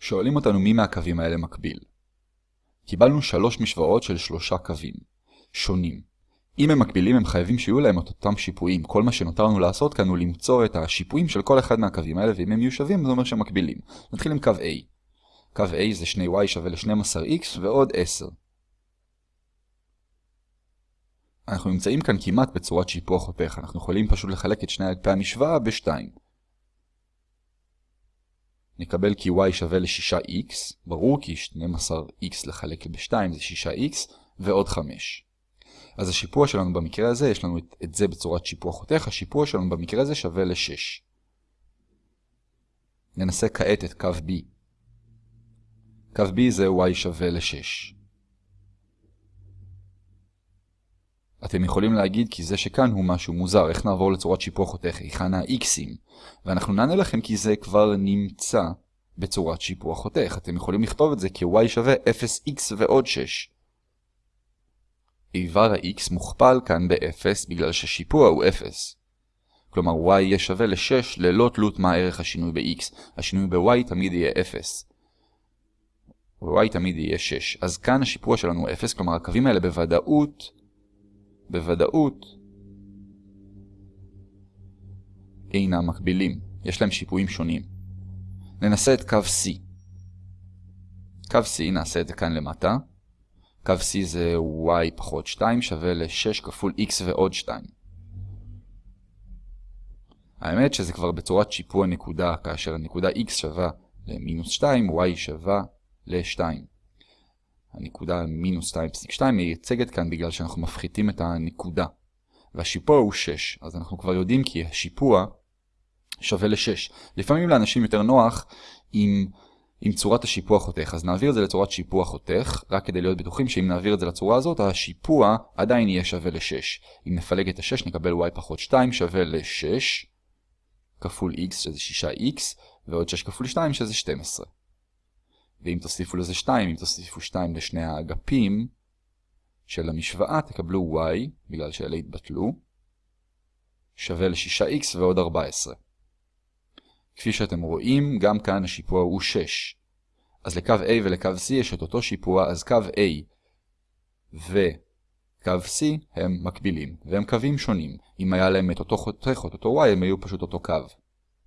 שואלים אותנו מי מהקווים האלה מקביל. קיבלנו שלוש משוואות של שלושה קווים, שונים. אם הם מקבילים הם חייבים שיהיו להם את אותם שיפועים. כל מה שנותר לנו לעשות כאן הוא למצוא את השיפועים של כל אחד מהקווים האלה, ואם הם יהיו שווים זה אומר שהם מקבילים. נתחיל עם קו A. קו A זה 2y שווה ל-12x ועוד 10. אנחנו נמצאים כאן כמעט בצורת שיפוע חותך, אנחנו יכולים פשוט לחלק את שני אגפי המשוואה ב-2. נקבל כי y שווה ל-6x, ברור כי 12x לחלק ב-2 זה 6x, ועוד 5. אז השיפוע שלנו במקרה הזה, יש לנו את, את זה בצורת שיפוע חותך, השיפוע שלנו במקרה הזה שווה ל-6. ננסה כעת את קו B. קו B זה y שווה ל-6. אתם יכולים להגיד כי זה שכאן הוא משהו מוזר, איך נעבור לצורת שיפוע חותך, היכן ה-x'ים? ואנחנו נענה לכם כי זה כבר נמצא בצורת שיפוע חותך. אתם יכולים לכתוב את זה כ-y שווה 0x ועוד 6. איבר ה-x מוכפל כאן ב-0 בגלל ששיפוע הוא 0. כלומר y יהיה שווה ל-6 ללא תלות מה ערך השינוי ב-x. השינוי ב-y תמיד יהיה 0. ו-y תמיד יהיה 6. אז כאן השיפוע שלנו הוא 0, כלומר הקווים האלה בוודאות, בוודאות, אינם מקבילים. יש להם שיפועים שונים. ננסה את קו C. קו C, נעשה את זה כאן למטה. קו C זה y פחות 2 שווה ל-6 כפול x ועוד 2. האמת שזה כבר בצורת שיפוע נקודה, כאשר הנקודה x שווה למינוס 2, y שווה ל-2. הנקודה מינוס 2.2 מייצגת כאן בגלל שאנחנו מפחיתים את הנקודה. והשיפוע הוא 6, אז אנחנו כבר יודעים כי השיפוע שווה ל-6. לפעמים לאנשים יותר נוח עם... עם צורת השיפוע חותך, אז נעביר את זה לצורת שיפוע חותך, רק כדי להיות בטוחים שאם נעביר את זה לצורה הזאת, השיפוע עדיין יהיה שווה ל-6. אם נפלג את ה-6 נקבל y פחות 2 שווה ל-6, כפול x שזה 6x, ועוד 6 כפול 2 שזה 12. ואם תוסיפו לזה 2, אם תוסיפו 2 לשני האגפים של המשוואה, תקבלו y, בגלל שאלה התבטלו, שווה ל-6x ועוד 14. כפי שאתם רואים, גם כאן השיפוע הוא 6. אז לקו A ולקו C יש את אותו שיפוע, אז קו A וקו C הם מקבילים, והם קווים שונים. אם היה להם את אותו חותך את אותו Y, הם היו פשוט אותו קו.